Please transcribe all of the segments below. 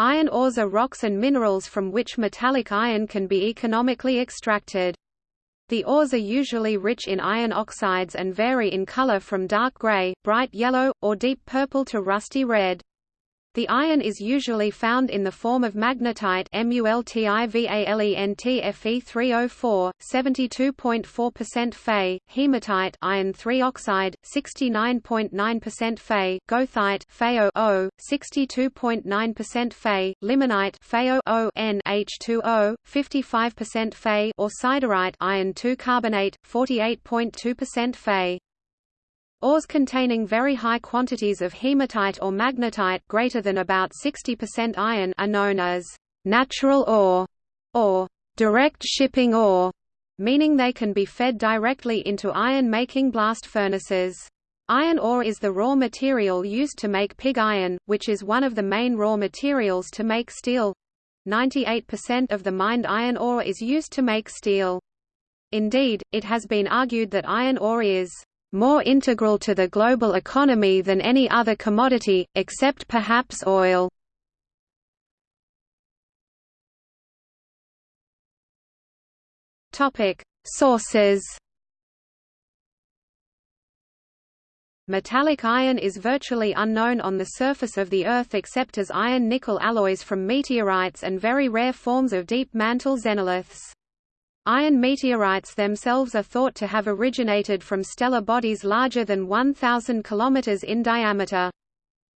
Iron ores are rocks and minerals from which metallic iron can be economically extracted. The ores are usually rich in iron oxides and vary in color from dark gray, bright yellow, or deep purple to rusty red. The iron is usually found in the form of magnetite MuLTIVALENT Fe3O4, 72.4% Fe, hematite iron 3 oxide, 69.9% Fe, goethite FeO, 62.9% Fe, limonite FeO N H2O, 55% Fe or siderite iron 2 carbonate, 48.2% Fe. Ores containing very high quantities of hematite or magnetite greater than about 60% iron are known as natural ore or direct shipping ore, meaning they can be fed directly into iron-making blast furnaces. Iron ore is the raw material used to make pig iron, which is one of the main raw materials to make steel. 98% of the mined iron ore is used to make steel. Indeed, it has been argued that iron ore is more integral to the global economy than any other commodity, except perhaps oil. Sources Metallic iron is virtually unknown on the surface of the Earth except as iron-nickel alloys from meteorites and very rare forms of deep mantle xenoliths. Iron meteorites themselves are thought to have originated from stellar bodies larger than 1,000 km in diameter.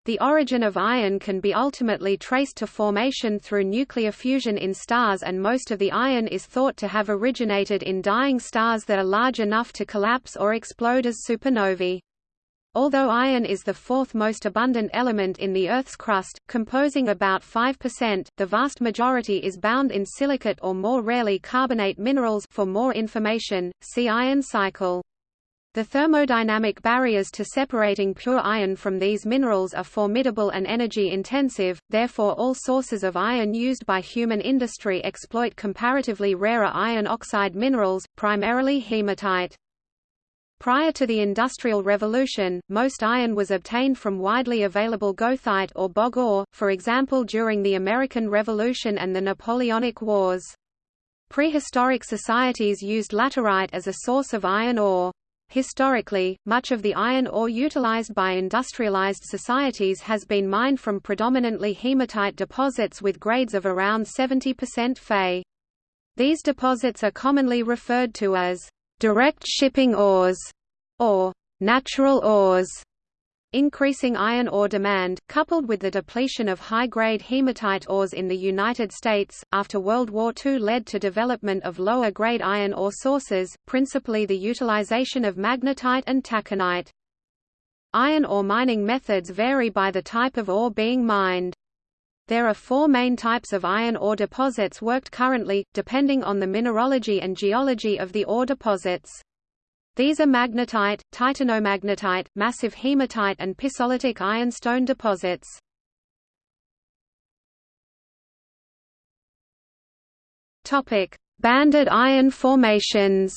The origin of iron can be ultimately traced to formation through nuclear fusion in stars and most of the iron is thought to have originated in dying stars that are large enough to collapse or explode as supernovae. Although iron is the fourth most abundant element in the Earth's crust, composing about 5%, the vast majority is bound in silicate or more rarely carbonate minerals for more information, see iron cycle. The thermodynamic barriers to separating pure iron from these minerals are formidable and energy-intensive, therefore all sources of iron used by human industry exploit comparatively rarer iron oxide minerals, primarily hematite. Prior to the Industrial Revolution, most iron was obtained from widely available goethite or bog ore, for example during the American Revolution and the Napoleonic Wars. Prehistoric societies used laterite as a source of iron ore. Historically, much of the iron ore utilized by industrialized societies has been mined from predominantly hematite deposits with grades of around 70% Fe. These deposits are commonly referred to as direct shipping ores, or natural ores. Increasing iron ore demand, coupled with the depletion of high-grade hematite ores in the United States, after World War II led to development of lower-grade iron ore sources, principally the utilization of magnetite and taconite. Iron ore mining methods vary by the type of ore being mined. There are four main types of iron ore deposits worked currently, depending on the mineralogy and geology of the ore deposits. These are magnetite, titanomagnetite, massive hematite and pisolitic ironstone deposits. Banded iron formations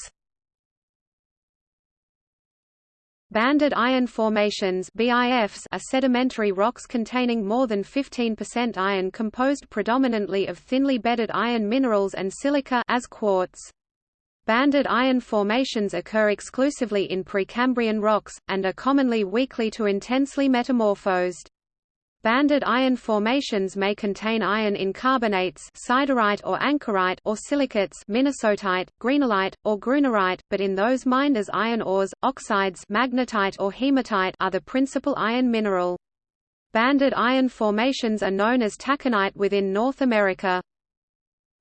Banded iron formations BIFs are sedimentary rocks containing more than 15% iron composed predominantly of thinly bedded iron minerals and silica as quartz. Banded iron formations occur exclusively in Precambrian rocks, and are commonly weakly to intensely metamorphosed. Banded iron formations may contain iron in carbonates siderite or ankerite or silicates minnesotaite, greenalite, or grunerite, but in those mined as iron ores, oxides magnetite or hematite are the principal iron mineral. Banded iron formations are known as taconite within North America.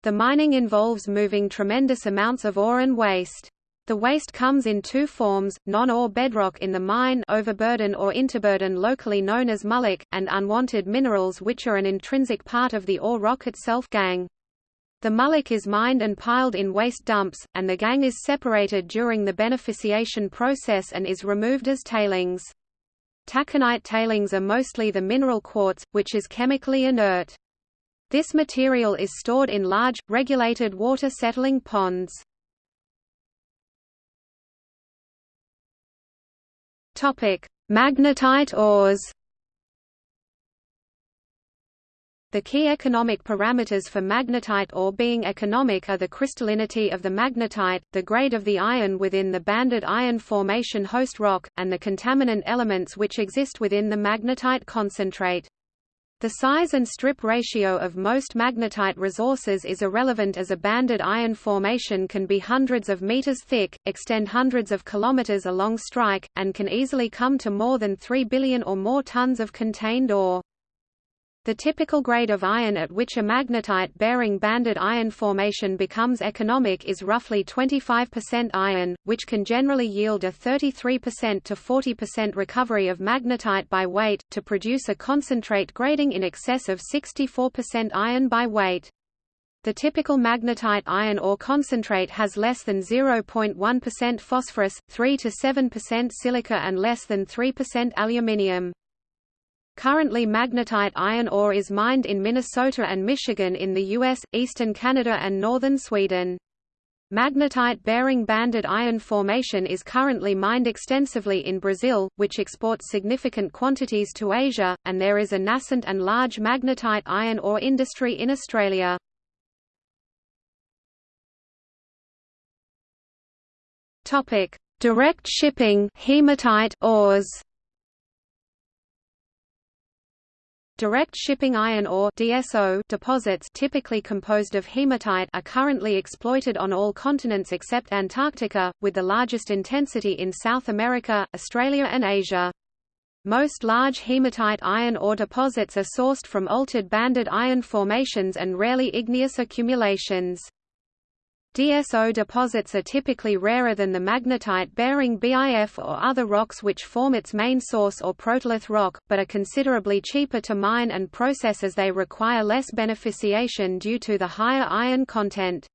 The mining involves moving tremendous amounts of ore and waste. The waste comes in two forms, non-ore bedrock in the mine overburden or interburden locally known as mullock, and unwanted minerals which are an intrinsic part of the ore rock itself gangue. The mullock is mined and piled in waste dumps, and the gangue is separated during the beneficiation process and is removed as tailings. Taconite tailings are mostly the mineral quartz, which is chemically inert. This material is stored in large, regulated water settling ponds. Topic: Magnetite ores. The key economic parameters for magnetite ore being economic are the crystallinity of the magnetite, the grade of the iron within the banded iron formation host rock, and the contaminant elements which exist within the magnetite concentrate. The size and strip ratio of most magnetite resources is irrelevant as a banded iron formation can be hundreds of meters thick, extend hundreds of kilometers along strike, and can easily come to more than 3 billion or more tons of contained ore. The typical grade of iron at which a magnetite-bearing banded iron formation becomes economic is roughly 25% iron, which can generally yield a 33% to 40% recovery of magnetite by weight, to produce a concentrate grading in excess of 64% iron by weight. The typical magnetite iron ore concentrate has less than 0.1% phosphorus, 3 to 7% silica and less than 3% aluminium. Currently magnetite iron ore is mined in Minnesota and Michigan in the U.S., eastern Canada and northern Sweden. Magnetite-bearing banded iron formation is currently mined extensively in Brazil, which exports significant quantities to Asia, and there is a nascent and large magnetite iron ore industry in Australia. Direct shipping hematite ores Direct shipping iron ore DSO deposits typically composed of hematite are currently exploited on all continents except Antarctica, with the largest intensity in South America, Australia and Asia. Most large hematite iron ore deposits are sourced from altered banded iron formations and rarely igneous accumulations. DSO deposits are typically rarer than the magnetite-bearing BIF or other rocks which form its main source or protolith rock, but are considerably cheaper to mine and process as they require less beneficiation due to the higher iron content.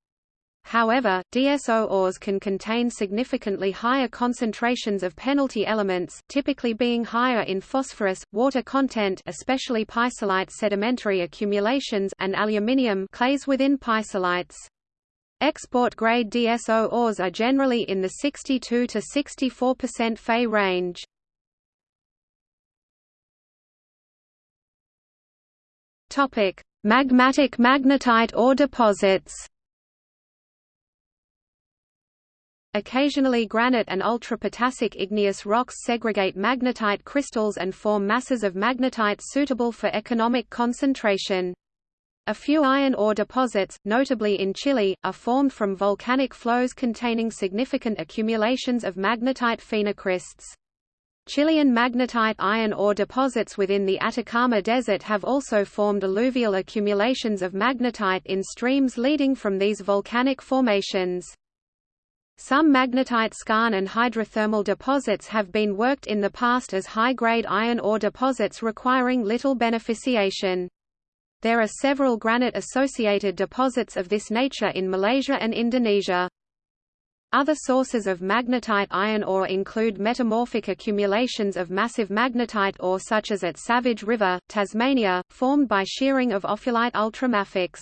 However, DSO ores can contain significantly higher concentrations of penalty elements, typically being higher in phosphorus, water content especially pisolite sedimentary accumulations and aluminium clays within pisolites. Export-grade DSO ores are generally in the 62 to 64% Fe range. Topic: Magmatic magnetite ore deposits. Occasionally granite and ultrapotassic igneous rocks segregate magnetite crystals and form masses of magnetite suitable for economic concentration. A few iron ore deposits, notably in Chile, are formed from volcanic flows containing significant accumulations of magnetite phenocrysts. Chilean magnetite iron ore deposits within the Atacama Desert have also formed alluvial accumulations of magnetite in streams leading from these volcanic formations. Some magnetite skarn and hydrothermal deposits have been worked in the past as high-grade iron ore deposits requiring little beneficiation. There are several granite-associated deposits of this nature in Malaysia and Indonesia. Other sources of magnetite iron ore include metamorphic accumulations of massive magnetite ore such as at Savage River, Tasmania, formed by shearing of ophiolite ultramafics.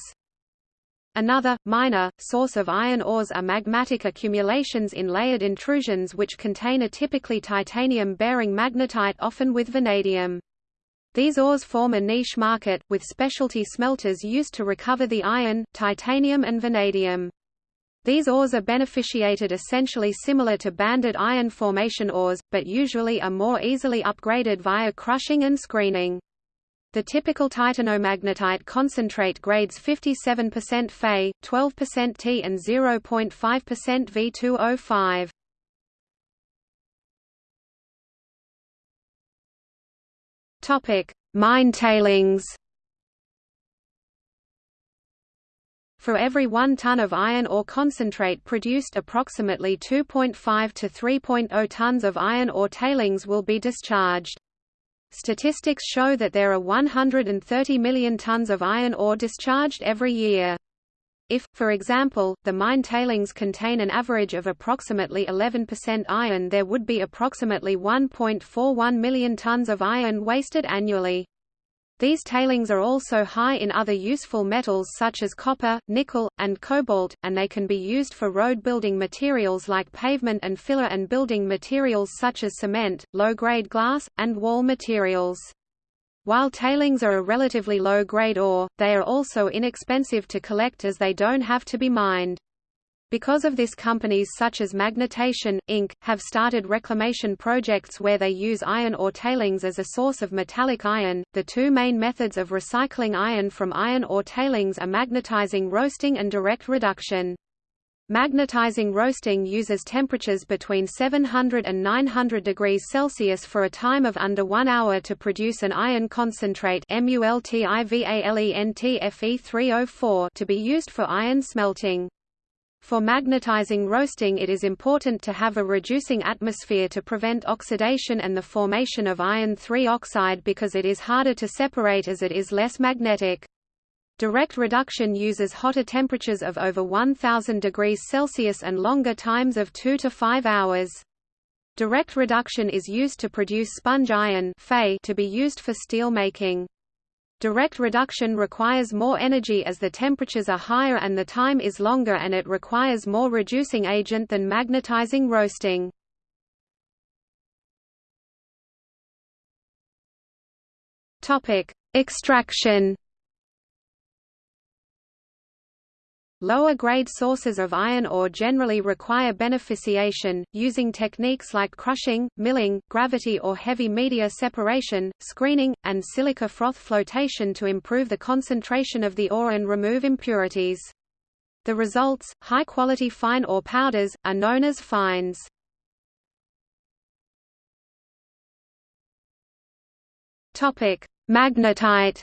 Another, minor, source of iron ores are magmatic accumulations in layered intrusions which contain a typically titanium-bearing magnetite often with vanadium. These ores form a niche market, with specialty smelters used to recover the iron, titanium and vanadium. These ores are beneficiated essentially similar to banded iron formation ores, but usually are more easily upgraded via crushing and screening. The typical titanomagnetite concentrate grades 57% Fe, 12% T and 0.5% V2O5. Topic: Mine tailings. For every 1 ton of iron ore concentrate produced approximately 2.5 to 3.0 tons of iron ore tailings will be discharged. Statistics show that there are 130 million tons of iron ore discharged every year. If, for example, the mine tailings contain an average of approximately 11% iron there would be approximately 1.41 million tons of iron wasted annually. These tailings are also high in other useful metals such as copper, nickel, and cobalt, and they can be used for road building materials like pavement and filler and building materials such as cement, low-grade glass, and wall materials. While tailings are a relatively low-grade ore, they are also inexpensive to collect as they don't have to be mined. Because of this companies such as Magnetation, Inc., have started reclamation projects where they use iron ore tailings as a source of metallic iron. The two main methods of recycling iron from iron ore tailings are magnetizing roasting and direct reduction. Magnetizing roasting uses temperatures between 700 and 900 degrees Celsius for a time of under one hour to produce an iron concentrate MULTIVALENTFE304 to be used for iron smelting. For magnetizing roasting it is important to have a reducing atmosphere to prevent oxidation and the formation of iron 3 oxide because it is harder to separate as it is less magnetic. Direct reduction uses hotter temperatures of over 1000 degrees Celsius and longer times of 2 to 5 hours. Direct reduction is used to produce sponge iron to be used for steel making. Direct reduction requires more energy as the temperatures are higher and the time is longer and it requires more reducing agent than magnetizing roasting. Extraction Lower-grade sources of iron ore generally require beneficiation, using techniques like crushing, milling, gravity or heavy media separation, screening, and silica froth flotation to improve the concentration of the ore and remove impurities. The results, high-quality fine ore powders, are known as fines. Magnetite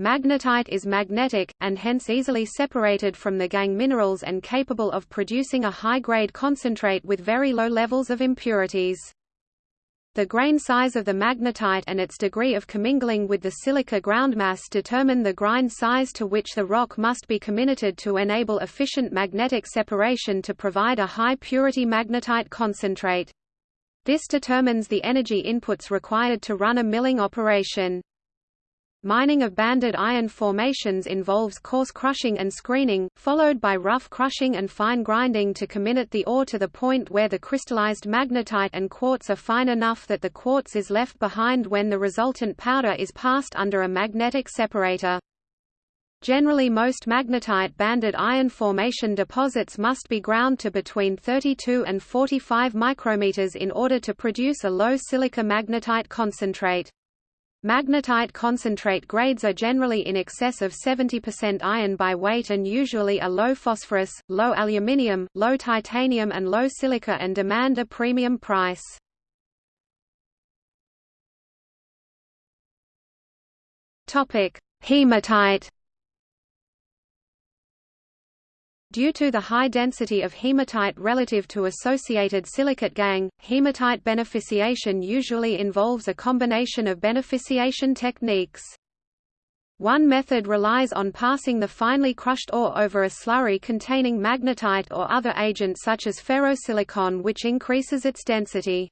Magnetite is magnetic, and hence easily separated from the gangue minerals and capable of producing a high-grade concentrate with very low levels of impurities. The grain size of the magnetite and its degree of commingling with the silica groundmass determine the grind size to which the rock must be comminuted to enable efficient magnetic separation to provide a high-purity magnetite concentrate. This determines the energy inputs required to run a milling operation. Mining of banded iron formations involves coarse crushing and screening, followed by rough crushing and fine grinding to comminute the ore to the point where the crystallized magnetite and quartz are fine enough that the quartz is left behind when the resultant powder is passed under a magnetic separator. Generally most magnetite banded iron formation deposits must be ground to between 32 and 45 micrometers in order to produce a low silica magnetite concentrate. Magnetite concentrate grades are generally in excess of 70% iron by weight and usually are low phosphorus, low aluminium, low titanium and low silica and demand a premium price. Hematite Due to the high density of hematite relative to associated silicate gangue, hematite beneficiation usually involves a combination of beneficiation techniques. One method relies on passing the finely crushed ore over a slurry containing magnetite or other agent such as ferrosilicon which increases its density.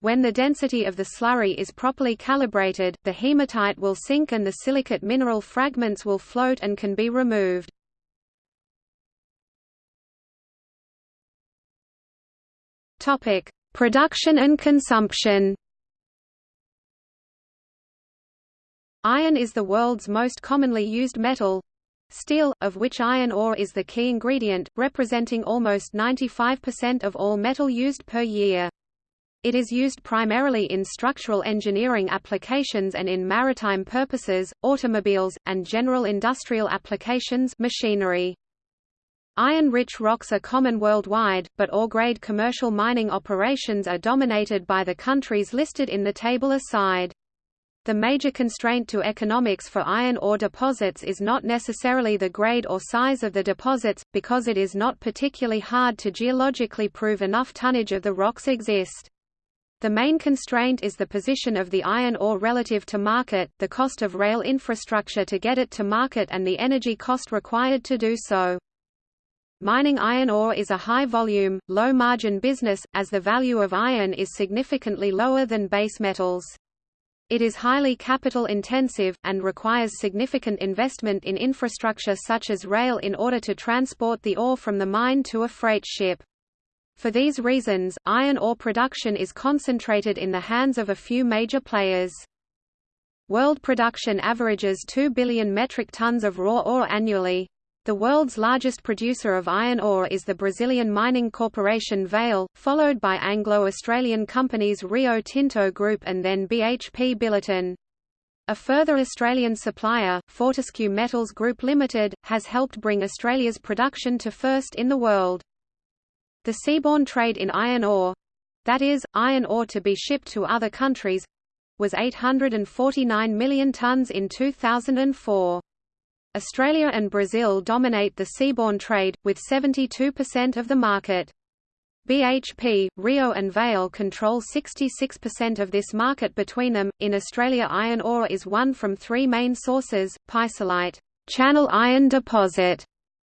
When the density of the slurry is properly calibrated, the hematite will sink and the silicate mineral fragments will float and can be removed. Topic: Production and consumption. Iron is the world's most commonly used metal. Steel, of which iron ore is the key ingredient, representing almost 95% of all metal used per year. It is used primarily in structural engineering applications and in maritime purposes, automobiles, and general industrial applications machinery. Iron-rich rocks are common worldwide, but ore-grade commercial mining operations are dominated by the countries listed in the table aside. The major constraint to economics for iron ore deposits is not necessarily the grade or size of the deposits, because it is not particularly hard to geologically prove enough tonnage of the rocks exist. The main constraint is the position of the iron ore relative to market, the cost of rail infrastructure to get it to market and the energy cost required to do so. Mining iron ore is a high-volume, low-margin business, as the value of iron is significantly lower than base metals. It is highly capital-intensive, and requires significant investment in infrastructure such as rail in order to transport the ore from the mine to a freight ship. For these reasons, iron ore production is concentrated in the hands of a few major players. World production averages 2 billion metric tons of raw ore annually. The world's largest producer of iron ore is the Brazilian mining corporation Vale, followed by Anglo-Australian companies Rio Tinto Group and then BHP Billiton. A further Australian supplier, Fortescue Metals Group Limited, has helped bring Australia's production to first in the world. The seaborne trade in iron ore—that is, iron ore to be shipped to other countries—was 849 million tonnes in 2004. Australia and Brazil dominate the seaborne trade, with 72% of the market. BHP, Rio and Vale control 66% of this market between them. In Australia iron ore is one from three main sources, pisolite, channel iron deposit,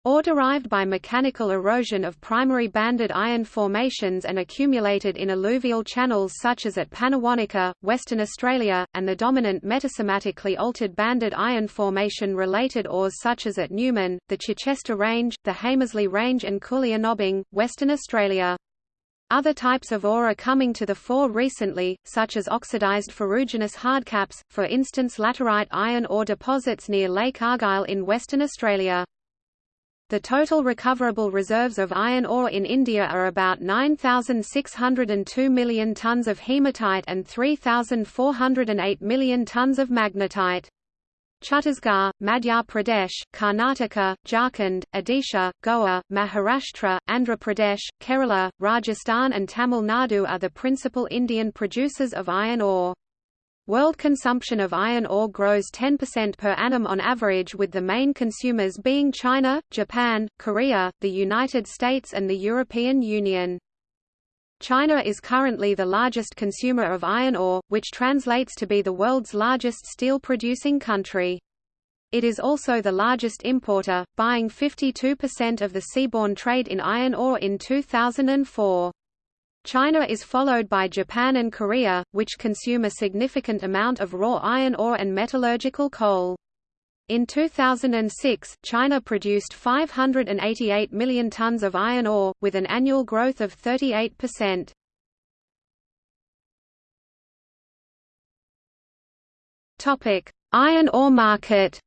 Ore derived by mechanical erosion of primary banded iron formations and accumulated in alluvial channels such as at Pannawonica, Western Australia, and the dominant metasomatically altered banded iron formation-related ores such as at Newman, the Chichester Range, the Hamersley Range and Koolyanobbing, Western Australia. Other types of ore are coming to the fore recently, such as oxidized ferruginous hardcaps, for instance laterite iron ore deposits near Lake Argyle in Western Australia. The total recoverable reserves of iron ore in India are about 9,602 million tonnes of hematite and 3,408 million tonnes of magnetite. Chhattisgarh, Madhya Pradesh, Karnataka, Jharkhand, Odisha, Goa, Maharashtra, Andhra Pradesh, Kerala, Rajasthan and Tamil Nadu are the principal Indian producers of iron ore. World consumption of iron ore grows 10% per annum on average with the main consumers being China, Japan, Korea, the United States and the European Union. China is currently the largest consumer of iron ore, which translates to be the world's largest steel-producing country. It is also the largest importer, buying 52% of the seaborne trade in iron ore in 2004. China is followed by Japan and Korea, which consume a significant amount of raw iron ore and metallurgical coal. In 2006, China produced 588 million tons of iron ore, with an annual growth of 38%. Iron ore market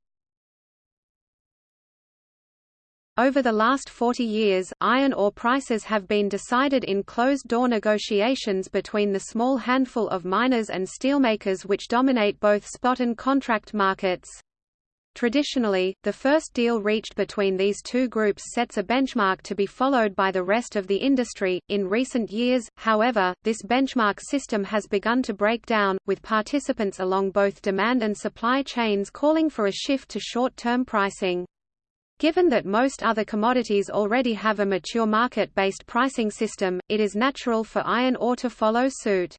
Over the last 40 years, iron ore prices have been decided in closed-door negotiations between the small handful of miners and steelmakers which dominate both spot and contract markets. Traditionally, the first deal reached between these two groups sets a benchmark to be followed by the rest of the industry. In recent years, however, this benchmark system has begun to break down, with participants along both demand and supply chains calling for a shift to short-term pricing. Given that most other commodities already have a mature market-based pricing system, it is natural for iron ore to follow suit.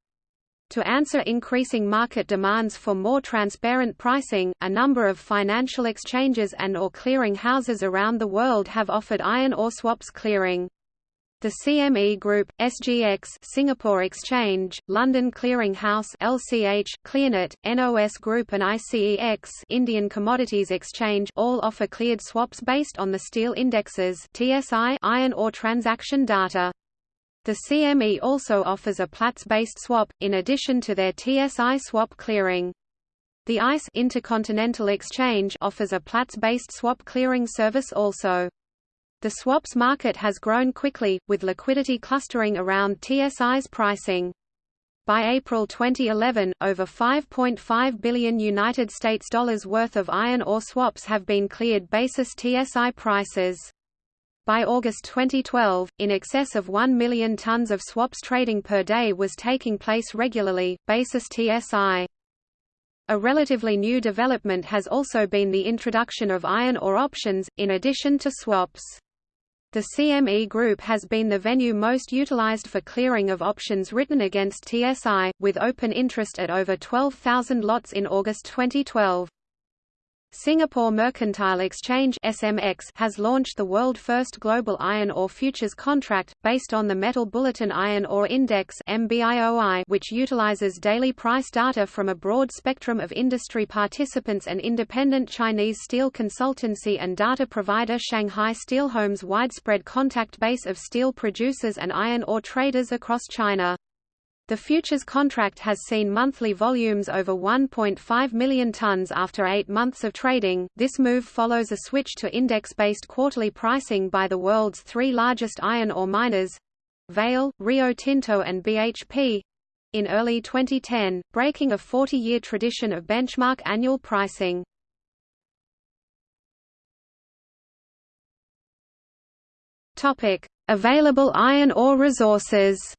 To answer increasing market demands for more transparent pricing, a number of financial exchanges and or clearing houses around the world have offered iron ore swaps clearing. The CME Group, SGX Singapore Exchange, London Clearing House LCH, Clearnet, NOS Group and ICEX Indian Commodities Exchange all offer cleared swaps based on the steel indexes TSI iron ore transaction data. The CME also offers a Platts-based swap, in addition to their TSI swap clearing. The ICE Intercontinental Exchange offers a Platts-based swap clearing service also. The swaps market has grown quickly, with liquidity clustering around TSI's pricing. By April 2011, over 5.5 billion United States dollars worth of iron ore swaps have been cleared basis TSI prices. By August 2012, in excess of 1 million tons of swaps trading per day was taking place regularly, basis TSI. A relatively new development has also been the introduction of iron ore options, in addition to swaps. The CME Group has been the venue most utilized for clearing of options written against TSI, with open interest at over 12,000 lots in August 2012. Singapore Mercantile Exchange (SMX) has launched the world-first global iron ore futures contract based on the Metal Bulletin Iron Ore Index (MBIOI), which utilizes daily price data from a broad spectrum of industry participants and independent Chinese steel consultancy and data provider Shanghai Steelhome's widespread contact base of steel producers and iron ore traders across China. The futures contract has seen monthly volumes over 1.5 million tons after eight months of trading. This move follows a switch to index based quarterly pricing by the world's three largest iron ore miners Vale, Rio Tinto, and BHP in early 2010, breaking a 40 year tradition of benchmark annual pricing. Available iron ore resources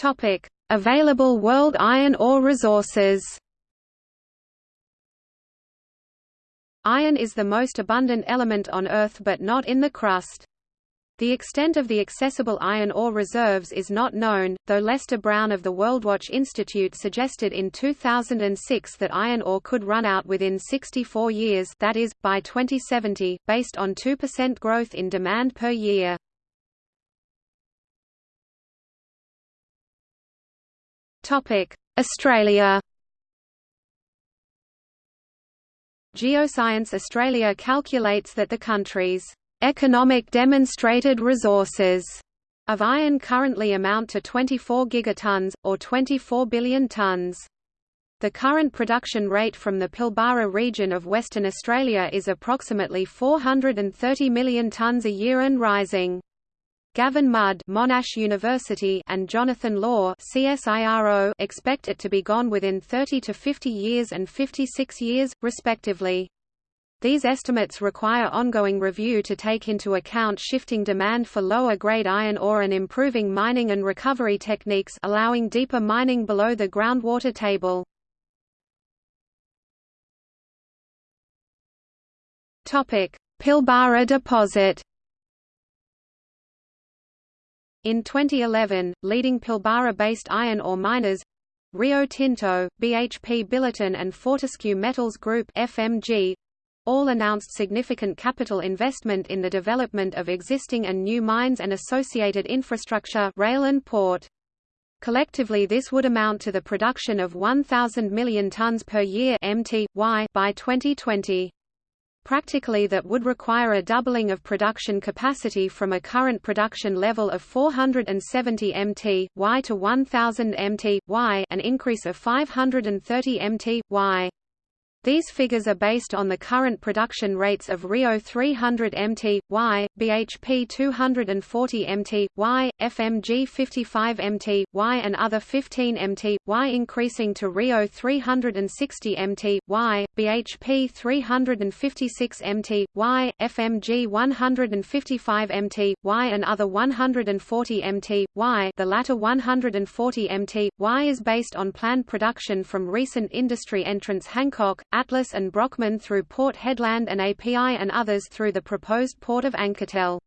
Topic: Available world iron ore resources. Iron is the most abundant element on Earth but not in the crust. The extent of the accessible iron ore reserves is not known, though Lester Brown of the WorldWatch Institute suggested in 2006 that iron ore could run out within 64 years that is, by 2070, based on 2% growth in demand per year. Australia Geoscience Australia calculates that the country's economic demonstrated resources of iron currently amount to 24 gigatons, or 24 billion tons. The current production rate from the Pilbara region of Western Australia is approximately 430 million tons a year and rising. Gavin Mudd Monash University and Jonathan Law CSIRO expect it to be gone within 30 to 50 years and 56 years, respectively. These estimates require ongoing review to take into account shifting demand for lower-grade iron ore and improving mining and recovery techniques allowing deeper mining below the groundwater table. Pilbara deposit in 2011, leading Pilbara-based iron ore miners Rio Tinto, BHP Billiton and Fortescue Metals Group FMG, all announced significant capital investment in the development of existing and new mines and associated infrastructure rail and port. Collectively this would amount to the production of 1,000 million tonnes per year MTY by 2020. Practically that would require a doubling of production capacity from a current production level of 470 mt y to 1000 mt y an increase of 530 mt y. These figures are based on the current production rates of Rio 300 mt, y, BHP 240 mt, y, FMG 55 mt, y and other 15 mt, y increasing to Rio 360 mt, y, BHP 356 mt, y, FMG 155 mt, y and other 140 mt, y the latter 140 mt, y is based on planned production from recent industry entrants Hancock, Atlas and Brockman through Port Hedland and API and others through the proposed port of Anketell.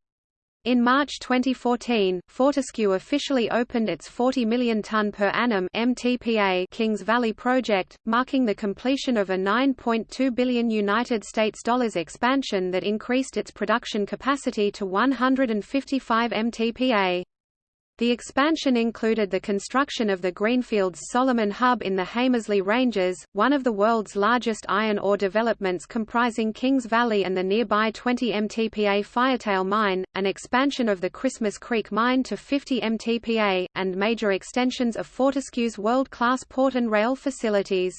In March 2014, Fortescue officially opened its 40 million ton per annum MTPA Kings Valley project, marking the completion of a 9.2 billion United States dollars expansion that increased its production capacity to 155 MTPA. The expansion included the construction of the Greenfields Solomon Hub in the Hamersley Ranges, one of the world's largest iron ore developments comprising Kings Valley and the nearby 20 MTPA Firetail mine, an expansion of the Christmas Creek mine to 50 MTPA, and major extensions of Fortescue's world-class port and rail facilities.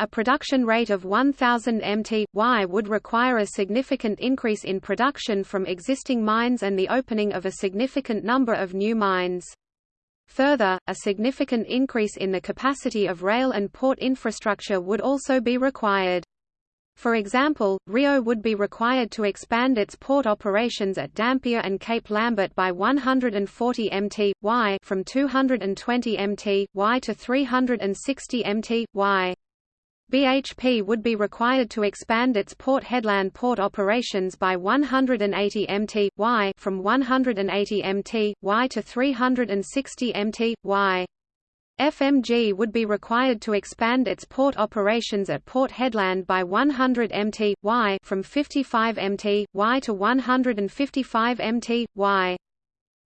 A production rate of 1000 mt/y would require a significant increase in production from existing mines and the opening of a significant number of new mines. Further, a significant increase in the capacity of rail and port infrastructure would also be required. For example, Rio would be required to expand its port operations at Dampier and Cape Lambert by 140 mt/y from 220 mt/y to 360 mt/y. BHP would be required to expand its Port Hedland port operations by 180 mt from 180 mt y to 360 mt y. FMG would be required to expand its port operations at Port Hedland by 100 mt y from 55 mt y to 155 mt y.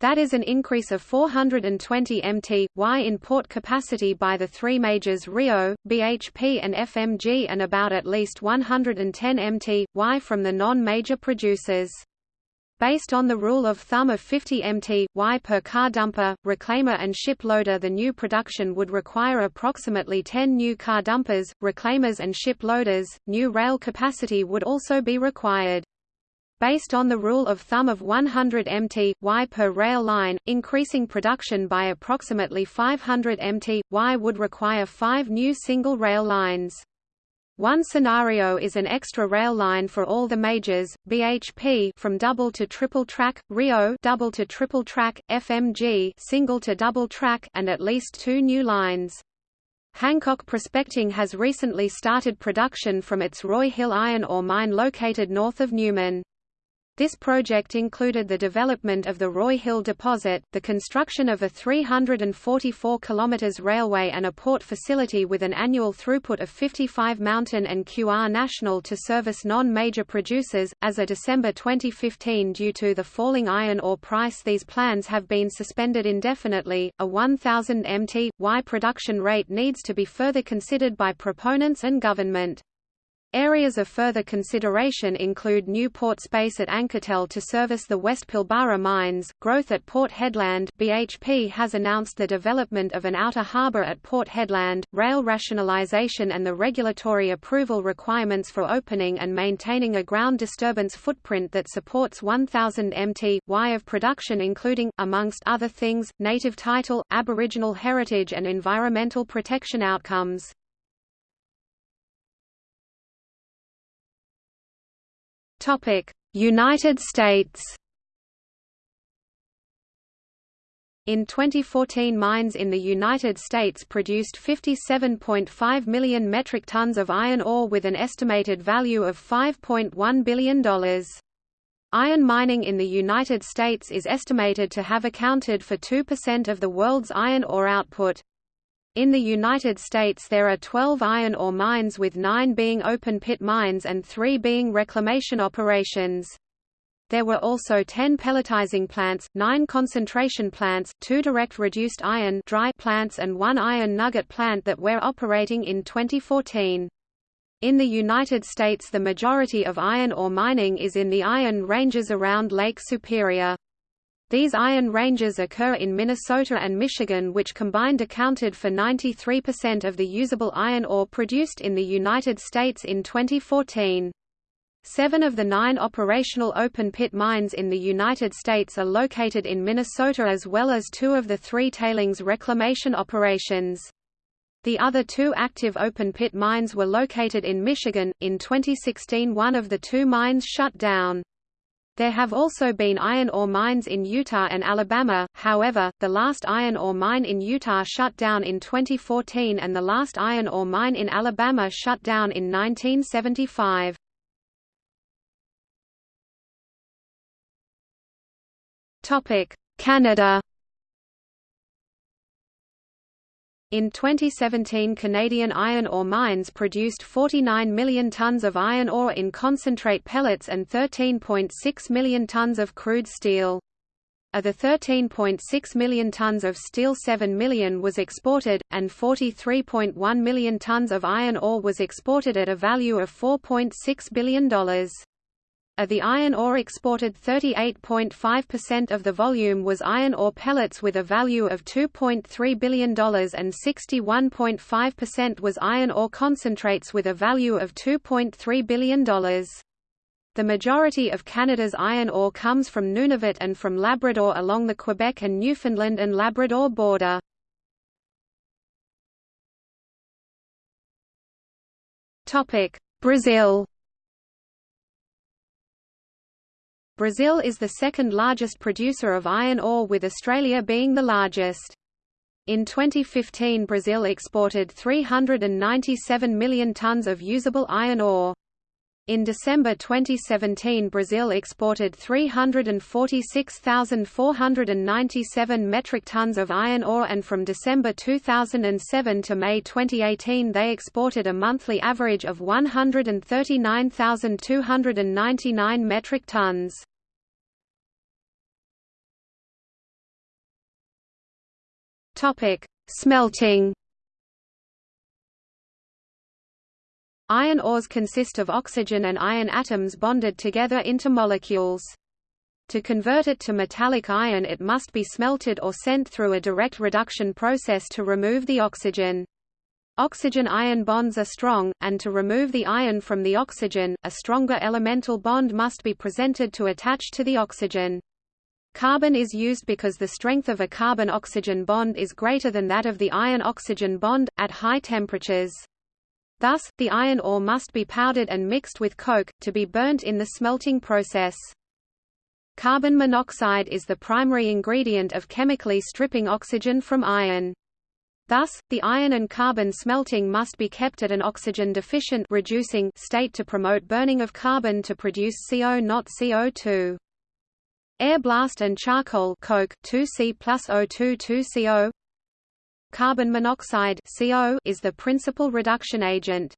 That is an increase of 420 mt, y in port capacity by the three majors Rio, BHP and FMG and about at least 110 mt, y from the non-major producers. Based on the rule of thumb of 50 mt, y per car dumper, reclaimer and ship loader the new production would require approximately 10 new car dumpers, reclaimers and ship loaders. New rail capacity would also be required. Based on the rule of thumb of 100 mt, y per rail line, increasing production by approximately 500 mt, y would require five new single rail lines. One scenario is an extra rail line for all the majors, BHP from double to triple track, Rio double to triple track, FMG single to double track and at least two new lines. Hancock Prospecting has recently started production from its Roy Hill iron ore mine located north of Newman. This project included the development of the Roy Hill deposit, the construction of a 344 km railway and a port facility with an annual throughput of 55 Mountain and QR National to service non-major producers. As of December 2015 due to the falling iron ore price these plans have been suspended indefinitely. A 1000 mt y production rate needs to be further considered by proponents and government. Areas of further consideration include new port space at Anketell to service the West Pilbara mines, growth at Port Hedland BHP has announced the development of an outer harbour at Port Hedland, rail rationalisation and the regulatory approval requirements for opening and maintaining a ground disturbance footprint that supports 1000 mt, y of production including, amongst other things, native title, aboriginal heritage and environmental protection outcomes. United States In 2014 mines in the United States produced 57.5 million metric tons of iron ore with an estimated value of $5.1 billion. Iron mining in the United States is estimated to have accounted for 2% of the world's iron ore output. In the United States there are 12 iron ore mines with nine being open-pit mines and three being reclamation operations. There were also 10 pelletizing plants, 9 concentration plants, 2 direct reduced iron dry plants and 1 iron nugget plant that were operating in 2014. In the United States the majority of iron ore mining is in the iron ranges around Lake Superior. These iron ranges occur in Minnesota and Michigan which combined accounted for 93% of the usable iron ore produced in the United States in 2014. Seven of the nine operational open-pit mines in the United States are located in Minnesota as well as two of the three tailings reclamation operations. The other two active open-pit mines were located in Michigan. In 2016 one of the two mines shut down. There have also been iron ore mines in Utah and Alabama, however, the last iron ore mine in Utah shut down in 2014 and the last iron ore mine in Alabama shut down in 1975. Canada In 2017 Canadian iron ore mines produced 49 million tonnes of iron ore in concentrate pellets and 13.6 million tonnes of crude steel. Of the 13.6 million tonnes of steel 7 million was exported, and 43.1 million tonnes of iron ore was exported at a value of $4.6 billion. Of the iron ore exported 38.5% of the volume was iron ore pellets with a value of $2.3 billion and 61.5% was iron ore concentrates with a value of $2.3 billion. The majority of Canada's iron ore comes from Nunavut and from Labrador along the Quebec and Newfoundland and Labrador border. Brazil Brazil is the second largest producer of iron ore with Australia being the largest. In 2015 Brazil exported 397 million tons of usable iron ore. In December 2017 Brazil exported 346,497 metric tons of iron ore and from December 2007 to May 2018 they exported a monthly average of 139,299 metric tons. Smelting. Iron ores consist of oxygen and iron atoms bonded together into molecules. To convert it to metallic iron it must be smelted or sent through a direct reduction process to remove the oxygen. Oxygen-iron bonds are strong, and to remove the iron from the oxygen, a stronger elemental bond must be presented to attach to the oxygen. Carbon is used because the strength of a carbon-oxygen bond is greater than that of the iron-oxygen bond, at high temperatures. Thus, the iron ore must be powdered and mixed with coke, to be burnt in the smelting process. Carbon monoxide is the primary ingredient of chemically stripping oxygen from iron. Thus, the iron and carbon smelting must be kept at an oxygen-deficient reducing state to promote burning of carbon to produce CO not CO2. Air blast and charcoal coke 2C plus O2 2CO Carbon monoxide CO is the principal reduction agent.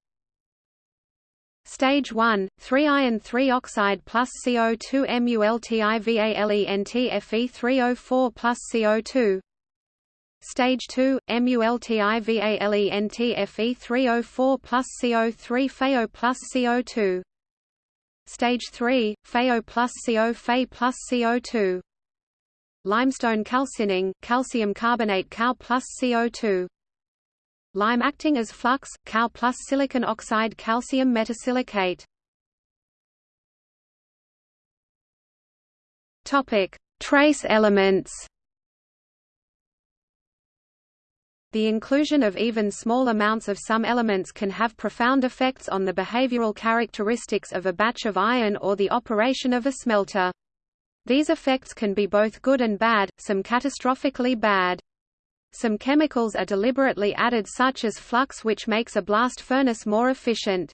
Stage 1, 3-iron 3 oxide plus CO2 MULTIVALENTFE3O4 plus CO2 Stage 2, MULTIVALENTFE3O4 plus CO3 FeO plus CO2 Stage 3, FeO plus CO Fe plus CO2 Limestone calcining, calcium carbonate Cal plus CO2 Lime acting as flux, Cal plus silicon oxide calcium metasilicate Trace elements. The inclusion of even small amounts of some elements can have profound effects on the behavioral characteristics of a batch of iron or the operation of a smelter. These effects can be both good and bad, some catastrophically bad. Some chemicals are deliberately added such as flux which makes a blast furnace more efficient.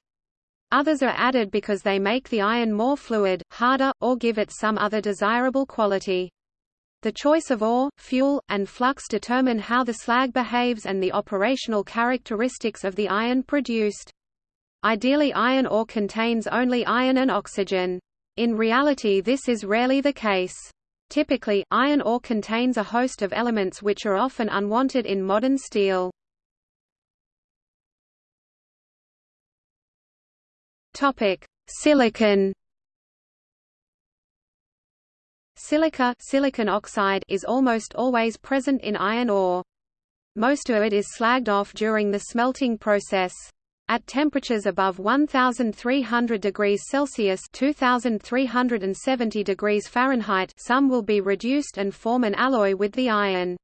Others are added because they make the iron more fluid, harder, or give it some other desirable quality. The choice of ore, fuel, and flux determine how the slag behaves and the operational characteristics of the iron produced. Ideally iron ore contains only iron and oxygen. In reality this is rarely the case. Typically, iron ore contains a host of elements which are often unwanted in modern steel. Silicon Silica silicon oxide is almost always present in iron ore. Most of it is slagged off during the smelting process. At temperatures above 1300 degrees Celsius 2370 degrees Fahrenheit some will be reduced and form an alloy with the iron.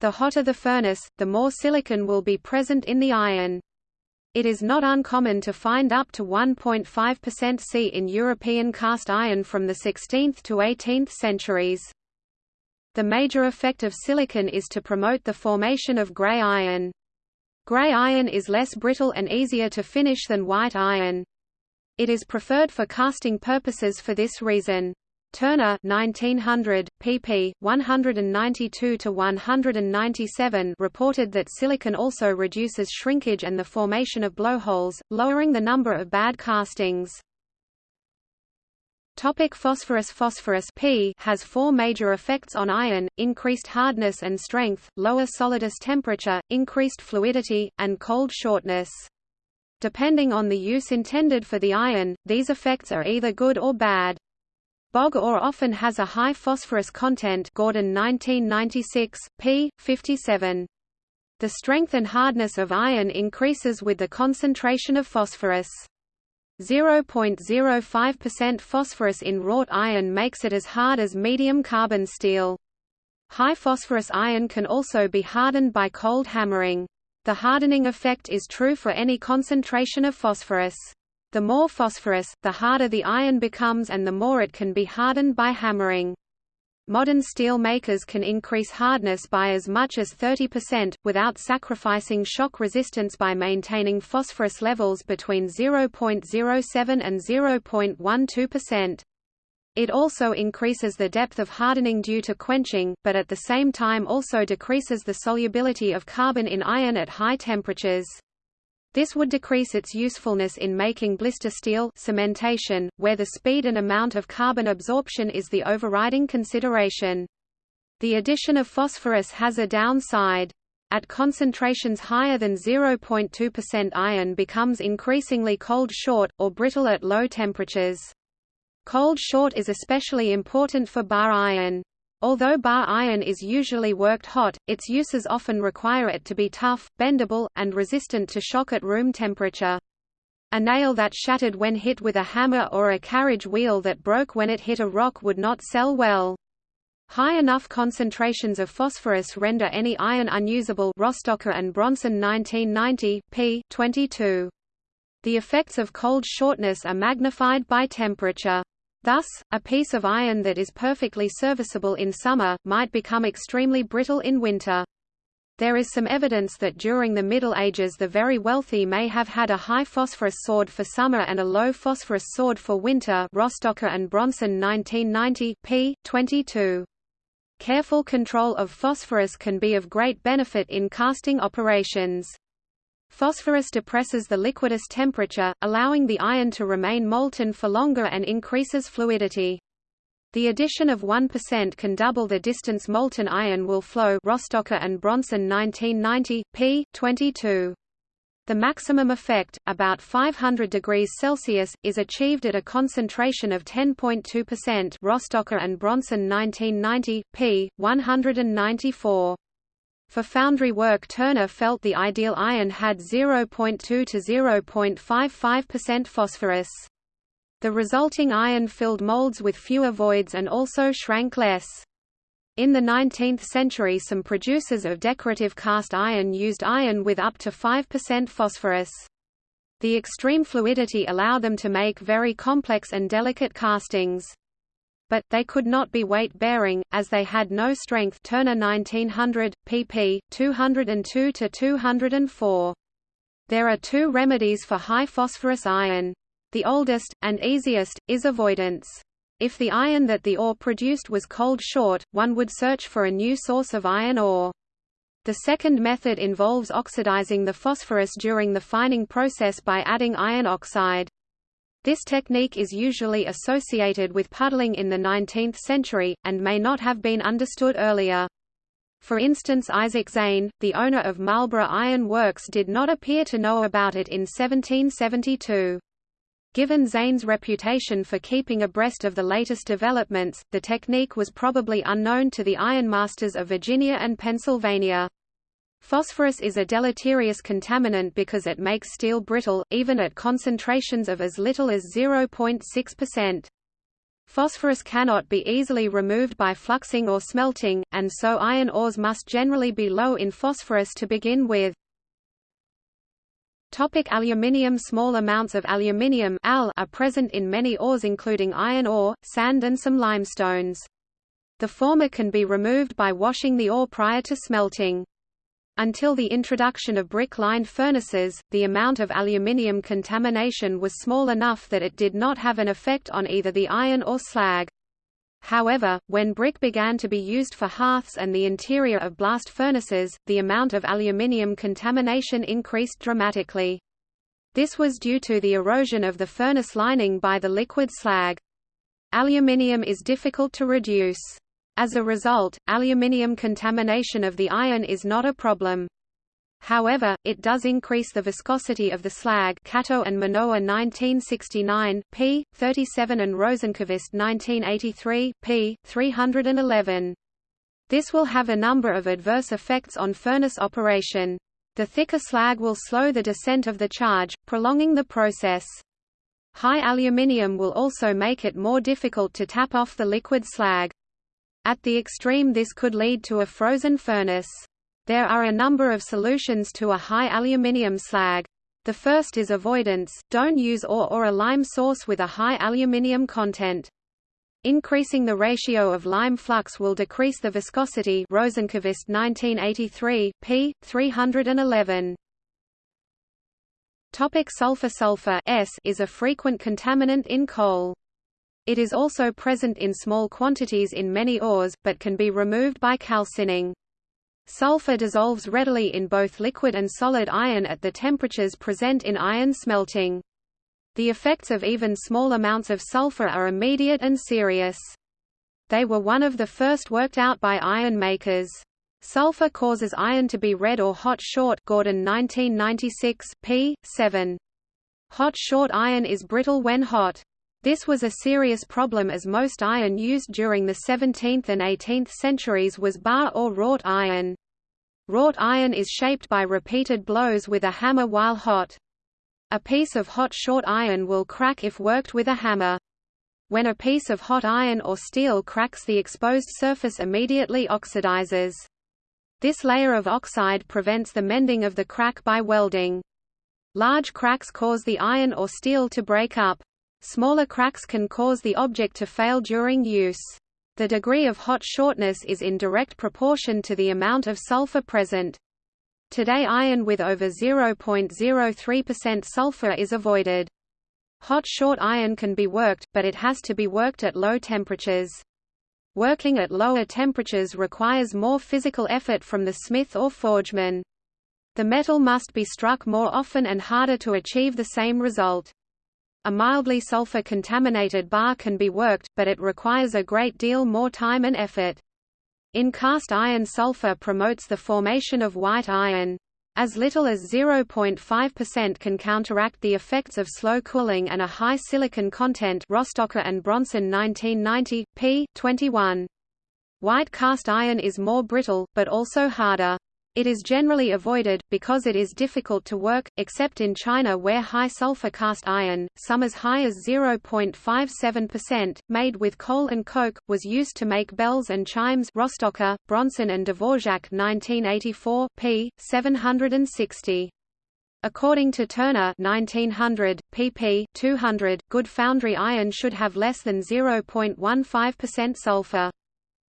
The hotter the furnace, the more silicon will be present in the iron. It is not uncommon to find up to 1.5% C in European cast iron from the 16th to 18th centuries. The major effect of silicon is to promote the formation of gray iron. Gray iron is less brittle and easier to finish than white iron. It is preferred for casting purposes for this reason. Turner 1900, pp. 192–197 reported that silicon also reduces shrinkage and the formation of blowholes, lowering the number of bad castings. Topic phosphorus Phosphorus P has four major effects on iron, increased hardness and strength, lower solidus temperature, increased fluidity, and cold shortness. Depending on the use intended for the iron, these effects are either good or bad. Bog ore often has a high phosphorus content Gordon 1996, p. 57. The strength and hardness of iron increases with the concentration of phosphorus. 0.05% phosphorus in wrought iron makes it as hard as medium carbon steel. High phosphorus iron can also be hardened by cold hammering. The hardening effect is true for any concentration of phosphorus. The more phosphorus, the harder the iron becomes and the more it can be hardened by hammering. Modern steel makers can increase hardness by as much as 30%, without sacrificing shock resistance by maintaining phosphorus levels between 0.07 and 0.12%. It also increases the depth of hardening due to quenching, but at the same time also decreases the solubility of carbon in iron at high temperatures. This would decrease its usefulness in making blister steel cementation, where the speed and amount of carbon absorption is the overriding consideration. The addition of phosphorus has a downside. At concentrations higher than 0.2% iron becomes increasingly cold short, or brittle at low temperatures. Cold short is especially important for bar iron. Although bar iron is usually worked hot, its uses often require it to be tough, bendable, and resistant to shock at room temperature. A nail that shattered when hit with a hammer or a carriage wheel that broke when it hit a rock would not sell well. High enough concentrations of phosphorus render any iron unusable Rostoker and Bronson 1990, p. 22. The effects of cold shortness are magnified by temperature. Thus, a piece of iron that is perfectly serviceable in summer, might become extremely brittle in winter. There is some evidence that during the Middle Ages the very wealthy may have had a high phosphorus sword for summer and a low phosphorus sword for winter Rostoker and Bronson 1990, p. 22. Careful control of phosphorus can be of great benefit in casting operations. Phosphorus depresses the liquidus temperature, allowing the iron to remain molten for longer and increases fluidity. The addition of 1% can double the distance molten iron will flow Rostoker and Bronson 1990, p. 22. The maximum effect, about 500 degrees Celsius, is achieved at a concentration of 10.2% Rostoker and Bronson 1990, p. 194. For foundry work Turner felt the ideal iron had 0.2 to 0.55% phosphorus. The resulting iron filled molds with fewer voids and also shrank less. In the 19th century some producers of decorative cast iron used iron with up to 5% phosphorus. The extreme fluidity allowed them to make very complex and delicate castings but, they could not be weight-bearing, as they had no strength Turner 1900, pp. 202 to 204. There are two remedies for high phosphorus iron. The oldest, and easiest, is avoidance. If the iron that the ore produced was cold short, one would search for a new source of iron ore. The second method involves oxidizing the phosphorus during the fining process by adding iron oxide. This technique is usually associated with puddling in the 19th century, and may not have been understood earlier. For instance Isaac Zane, the owner of Marlborough Iron Works did not appear to know about it in 1772. Given Zane's reputation for keeping abreast of the latest developments, the technique was probably unknown to the ironmasters of Virginia and Pennsylvania. Phosphorus is a deleterious contaminant because it makes steel brittle, even at concentrations of as little as 0.6%. Phosphorus cannot be easily removed by fluxing or smelting, and so iron ores must generally be low in phosphorus to begin with. Topic aluminium Small amounts of aluminium Al are present in many ores including iron ore, sand and some limestones. The former can be removed by washing the ore prior to smelting. Until the introduction of brick-lined furnaces, the amount of aluminium contamination was small enough that it did not have an effect on either the iron or slag. However, when brick began to be used for hearths and the interior of blast furnaces, the amount of aluminium contamination increased dramatically. This was due to the erosion of the furnace lining by the liquid slag. Aluminium is difficult to reduce. As a result, aluminium contamination of the iron is not a problem. However, it does increase the viscosity of the slag Kato and Minowa 1969, p. 37 and Rosenqvist 1983, p. 311. This will have a number of adverse effects on furnace operation. The thicker slag will slow the descent of the charge, prolonging the process. High aluminium will also make it more difficult to tap off the liquid slag. At the extreme this could lead to a frozen furnace. There are a number of solutions to a high aluminium slag. The first is avoidance, don't use ore or a lime source with a high aluminium content. Increasing the ratio of lime flux will decrease the viscosity Rosenqvist 1983, p. 311. Topic sulfur Sulfur S is a frequent contaminant in coal. It is also present in small quantities in many ores, but can be removed by calcining. Sulfur dissolves readily in both liquid and solid iron at the temperatures present in iron smelting. The effects of even small amounts of sulfur are immediate and serious. They were one of the first worked out by iron makers. Sulfur causes iron to be red or hot short Gordon 1996, p. 7. Hot short iron is brittle when hot. This was a serious problem as most iron used during the 17th and 18th centuries was bar or wrought iron. Wrought iron is shaped by repeated blows with a hammer while hot. A piece of hot short iron will crack if worked with a hammer. When a piece of hot iron or steel cracks the exposed surface immediately oxidizes. This layer of oxide prevents the mending of the crack by welding. Large cracks cause the iron or steel to break up. Smaller cracks can cause the object to fail during use. The degree of hot shortness is in direct proportion to the amount of sulfur present. Today iron with over 0.03% sulfur is avoided. Hot short iron can be worked, but it has to be worked at low temperatures. Working at lower temperatures requires more physical effort from the smith or forgeman. The metal must be struck more often and harder to achieve the same result. A mildly sulfur-contaminated bar can be worked, but it requires a great deal more time and effort. In cast iron sulfur promotes the formation of white iron. As little as 0.5% can counteract the effects of slow cooling and a high silicon content Rostoker and Bronson 1990, p. 21. White cast iron is more brittle, but also harder. It is generally avoided, because it is difficult to work, except in China where high sulfur cast iron, some as high as 0.57%, made with coal and coke, was used to make bells and chimes Rostoker, Bronson and Dvorak 1984, p. 760. According to Turner 1900, pp. 200, good foundry iron should have less than 0.15% sulfur.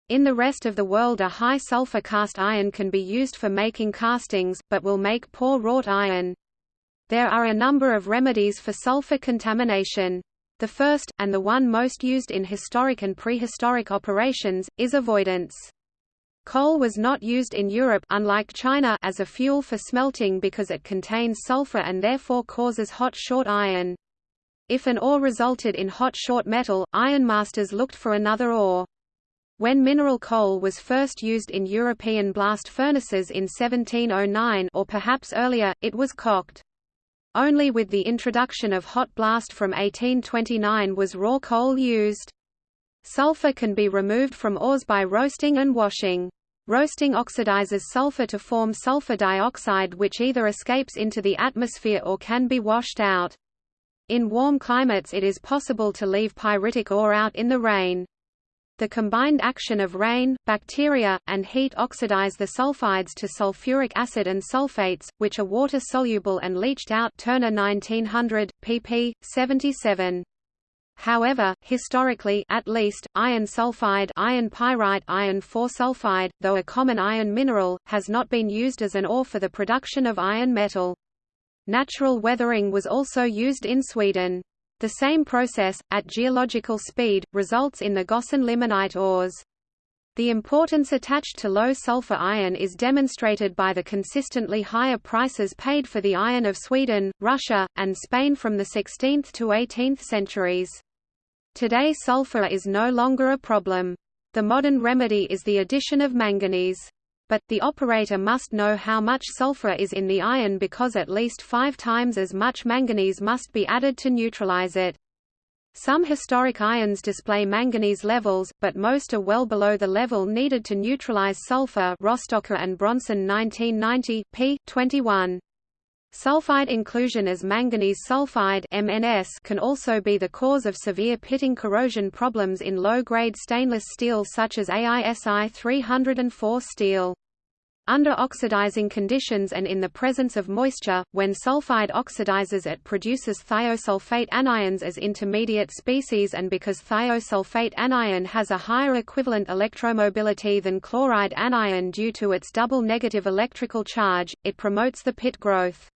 In the rest of the world a high sulfur cast iron can be used for making castings, but will make poor wrought iron. There are a number of remedies for sulfur contamination. The first, and the one most used in historic and prehistoric operations, is avoidance. Coal was not used in Europe unlike China as a fuel for smelting because it contains sulfur and therefore causes hot short iron. If an ore resulted in hot short metal, ironmasters looked for another ore. When mineral coal was first used in European blast furnaces in 1709 or perhaps earlier, it was coked. Only with the introduction of hot blast from 1829 was raw coal used. Sulfur can be removed from ores by roasting and washing. Roasting oxidizes sulfur to form sulfur dioxide which either escapes into the atmosphere or can be washed out. In warm climates it is possible to leave pyritic ore out in the rain. The combined action of rain, bacteria, and heat oxidize the sulfides to sulfuric acid and sulfates, which are water-soluble and leached out Turner 1900, pp. 77. However, historically at least, iron sulfide iron pyrite iron four sulfide, though a common iron mineral, has not been used as an ore for the production of iron metal. Natural weathering was also used in Sweden. The same process, at geological speed, results in the Gossan limonite ores. The importance attached to low sulfur iron is demonstrated by the consistently higher prices paid for the iron of Sweden, Russia, and Spain from the 16th to 18th centuries. Today sulfur is no longer a problem. The modern remedy is the addition of manganese but, the operator must know how much sulfur is in the iron because at least five times as much manganese must be added to neutralize it. Some historic ions display manganese levels, but most are well below the level needed to neutralize sulfur Rostoker and Bronson 1990, p. 21. Sulfide inclusion as manganese sulfide MNS can also be the cause of severe pitting corrosion problems in low-grade stainless steel such as AISI 304 steel. Under oxidizing conditions and in the presence of moisture, when sulfide oxidizes it produces thiosulfate anions as intermediate species and because thiosulfate anion has a higher equivalent electromobility than chloride anion due to its double negative electrical charge, it promotes the pit growth.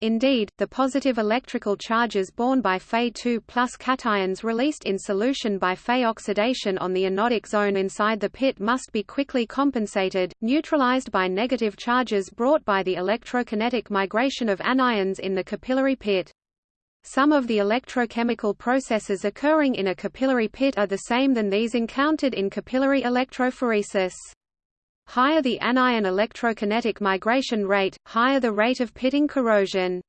Indeed, the positive electrical charges borne by Fe2 plus cations released in solution by Fe oxidation on the anodic zone inside the pit must be quickly compensated, neutralized by negative charges brought by the electrokinetic migration of anions in the capillary pit. Some of the electrochemical processes occurring in a capillary pit are the same than these encountered in capillary electrophoresis. Higher the anion electrokinetic migration rate, higher the rate of pitting corrosion.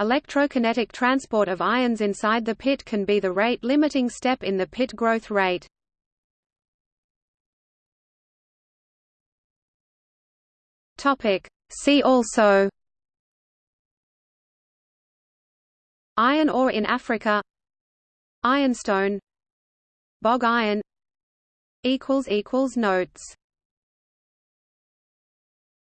Electrokinetic transport of ions inside the pit can be the rate-limiting step in the pit growth rate. See also Iron ore in Africa Ironstone Bog iron Notes